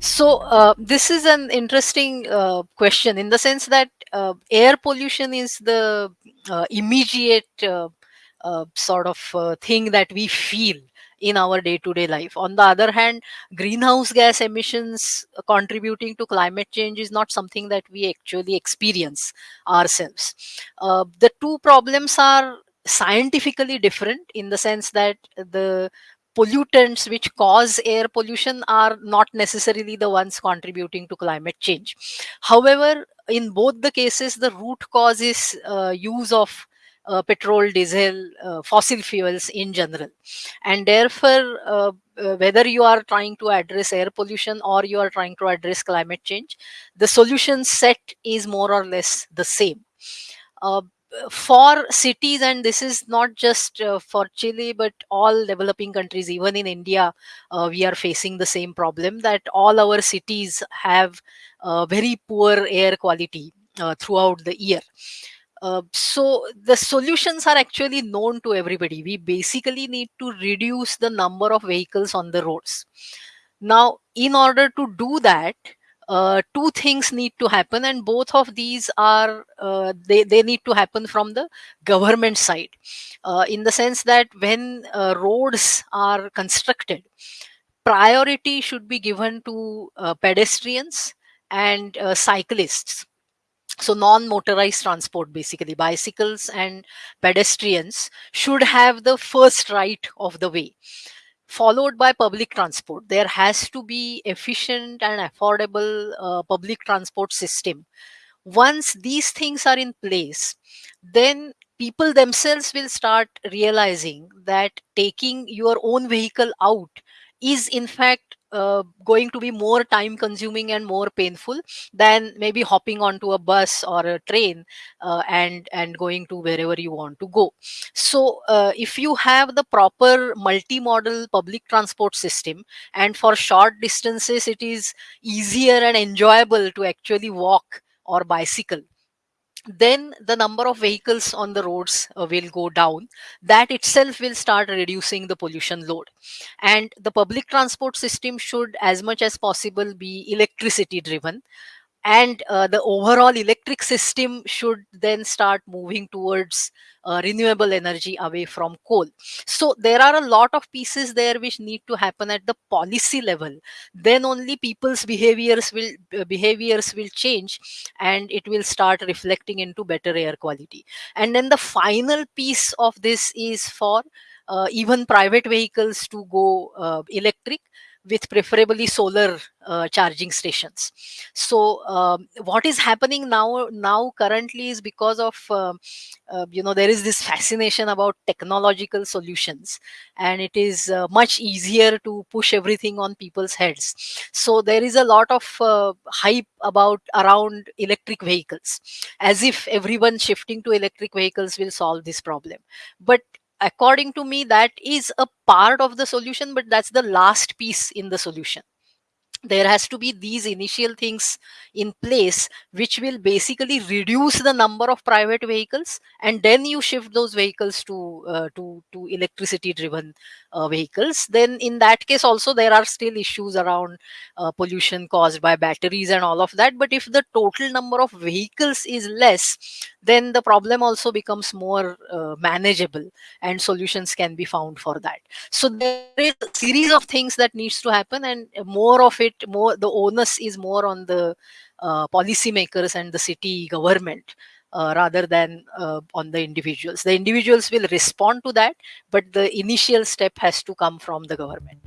So uh, this is an interesting uh, question in the sense that uh, air pollution is the uh, immediate uh, uh, sort of thing that we feel in our day-to-day life. On the other hand, greenhouse gas emissions contributing to climate change is not something that we actually experience ourselves. the two problems are scientifically different in the sense that the pollutants which cause air pollution are not necessarily the ones contributing to climate change. However, in both the cases, the root cause is uh, use of uh, petrol, diesel, uh, fossil fuels in general. And therefore, uh, uh, whether you are trying to address air pollution or you are trying to address climate change, the solution set is more or less the same. For cities and this is not just uh, for chile but all developing countries even in india uh, we are facing the same problem that all our cities have uh, very poor air quality uh, throughout the year. Uh, so the solutions are actually known to everybody. We basically need to reduce the number of vehicles on the roads. Now in order to do that uh, two things need to happen and both of these are uh, they, they need to happen from the government side. Uh, in the sense that when uh, roads are constructed priority should be given to uh, pedestrians and cyclists. So non-motorized transport basically bicycles and pedestrians should have the first right of the way followed by public transport. There has to be efficient and affordable uh, public transport system. Once these things are in place then people themselves will start realizing that taking your own vehicle out is in fact uh, going to be more time consuming and more painful than maybe hopping onto a bus or a train uh, and and going to wherever you want to go. So uh, if you have the proper multimodal public transport system and for short distances it is easier and enjoyable to actually walk or bicycle then the number of vehicles on the roads uh, will go down. That itself will start reducing the pollution load. And the public transport system should as much as possible be electricity driven and uh, the overall electric system should then start moving towards uh, renewable energy away from coal. So there are a lot of pieces there which need to happen at the policy level. Then only people's behaviors will uh, behaviors will change and it will start reflecting into better air quality. And then the final piece of this is for uh, even private vehicles to go uh, electric with preferably solar uh, charging stations. So um, what is happening now now currently is because of uh, uh, you know there is this fascination about technological solutions and it is uh, much easier to push everything on people's heads. So there is a lot of uh, hype about around electric vehicles as if everyone shifting to electric vehicles will solve this problem. But according to me that is a part of the solution but that's the last piece in the solution there has to be these initial things in place which will basically reduce the number of private vehicles and then you shift those vehicles to uh, to to electricity driven uh, vehicles. Then in that case also there are still issues around uh, pollution caused by batteries and all of that. But if the total number of vehicles is less then the problem also becomes more uh, manageable and solutions can be found for that. So there is a series of things that needs to happen and more of it more the onus is more on the uh, policymakers and the city government uh, rather than uh, on the individuals. The individuals will respond to that but the initial step has to come from the government